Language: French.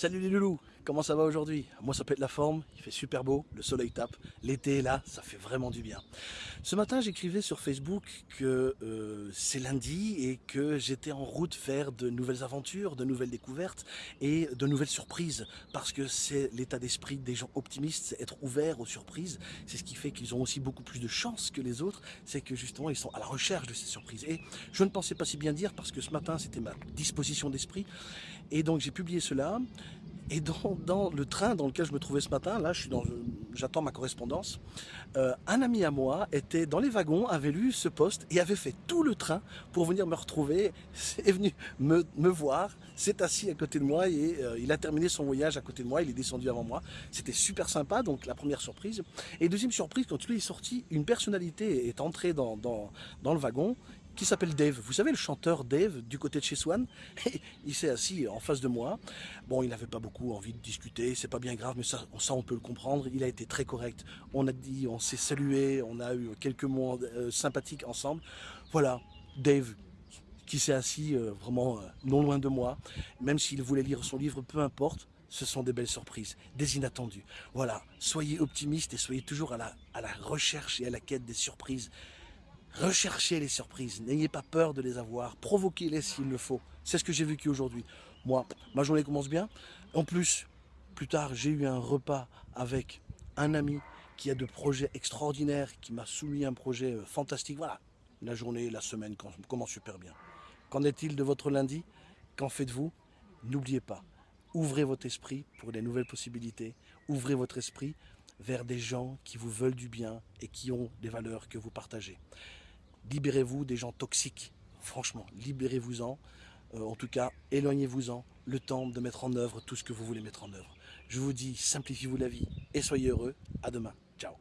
Salut les loulous, comment ça va aujourd'hui? Moi ça pète la forme, il fait super beau, le soleil tape, l'été est là, ça fait vraiment du bien. Ce matin j'écrivais sur Facebook que euh, c'est lundi et que j'étais en route faire de nouvelles aventures, de nouvelles découvertes et de nouvelles surprises. Parce que c'est l'état d'esprit des gens optimistes, être ouvert aux surprises, c'est ce qui fait qu'ils ont aussi beaucoup plus de chance que les autres, c'est que justement ils sont à la recherche de ces surprises. Et je ne pensais pas si bien dire parce que ce matin c'était ma disposition d'esprit. Et donc j'ai publié cela et dans, le train dans lequel je me trouvais ce matin, là, j'attends ma correspondance, euh, un ami à moi était dans les wagons, avait lu ce poste et avait fait tout le train pour venir me retrouver, est venu me, voir, s'est assis à côté de moi et euh, il a terminé son voyage à côté de moi, il est descendu avant moi. C'était super sympa, donc la première surprise. Et deuxième surprise, quand lui est sorti, une personnalité est entrée dans le wagon qui s'appelle Dave. Vous savez le chanteur Dave du côté de chez Swan Il s'est assis en face de moi. Bon, il n'avait pas beaucoup envie de discuter, c'est pas bien grave, mais ça, on peut le comprendre. Il a été très correct. On a dit, on s'est salué, on a eu quelques mots euh, sympathiques ensemble. Voilà, Dave qui s'est assis euh, vraiment euh, non loin de moi. Même s'il voulait lire son livre, peu importe, ce sont des belles surprises, des inattendus. Voilà, soyez optimistes et soyez toujours à la, à la recherche et à la quête des surprises. Recherchez les surprises, n'ayez pas peur de les avoir, provoquez-les s'il le faut. C'est ce que j'ai vécu aujourd'hui. Moi, ma journée commence bien. En plus, plus tard, j'ai eu un repas avec un ami qui a de projets extraordinaires, qui m'a soumis un projet euh, fantastique. Voilà, la journée, la semaine commence super bien. Qu'en est-il de votre lundi? Qu'en faites-vous? N'oubliez pas, ouvrez votre esprit pour des nouvelles possibilités. Ouvrez votre esprit vers des gens qui vous veulent du bien et qui ont des valeurs que vous partagez. Libérez-vous des gens toxiques, franchement, libérez-vous-en. Euh, en tout cas, éloignez-vous-en le temps de mettre en œuvre tout ce que vous voulez mettre en œuvre. Je vous dis, simplifiez-vous la vie et soyez heureux. À demain. Ciao.